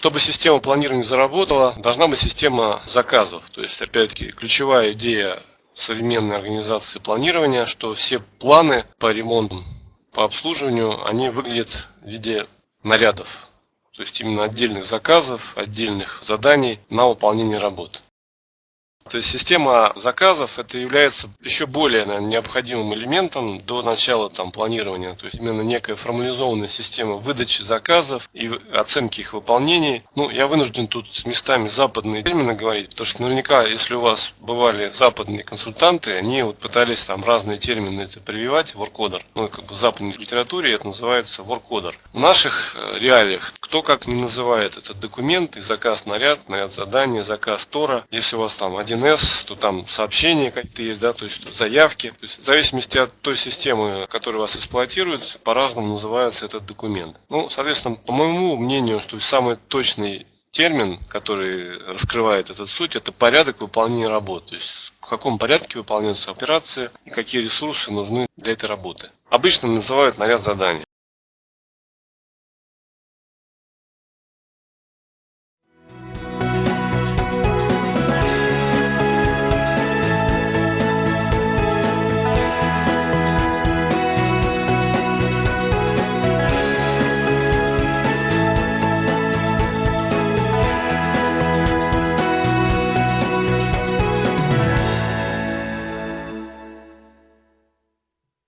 Чтобы система планирования заработала, должна быть система заказов. То есть, опять-таки, ключевая идея современной организации планирования, что все планы по ремонту, по обслуживанию, они выглядят в виде нарядов. То есть именно отдельных заказов, отдельных заданий на выполнение работ. То есть система заказов это является еще более наверное, необходимым элементом до начала там, планирования. То есть именно некая формализованная система выдачи заказов и оценки их выполнений. Ну, я вынужден тут местами западные термины говорить, потому что наверняка, если у вас бывали западные консультанты, они вот пытались там разные термины это прививать, воркодер. Ну, как бы в западной литературе это называется воркодер. В наших э, реалиях кто как не называет этот документ, и заказ наряд, наряд задания, заказ Тора. Если у вас там один 1С, то там сообщения какие-то есть, да, то есть заявки. То есть в зависимости от той системы, которая вас эксплуатируется, по-разному называется этот документ. Ну, соответственно, по моему мнению, что самый точный термин, который раскрывает этот суть, это порядок выполнения работы. То есть в каком порядке выполняются операции и какие ресурсы нужны для этой работы. Обычно называют наряд заданий.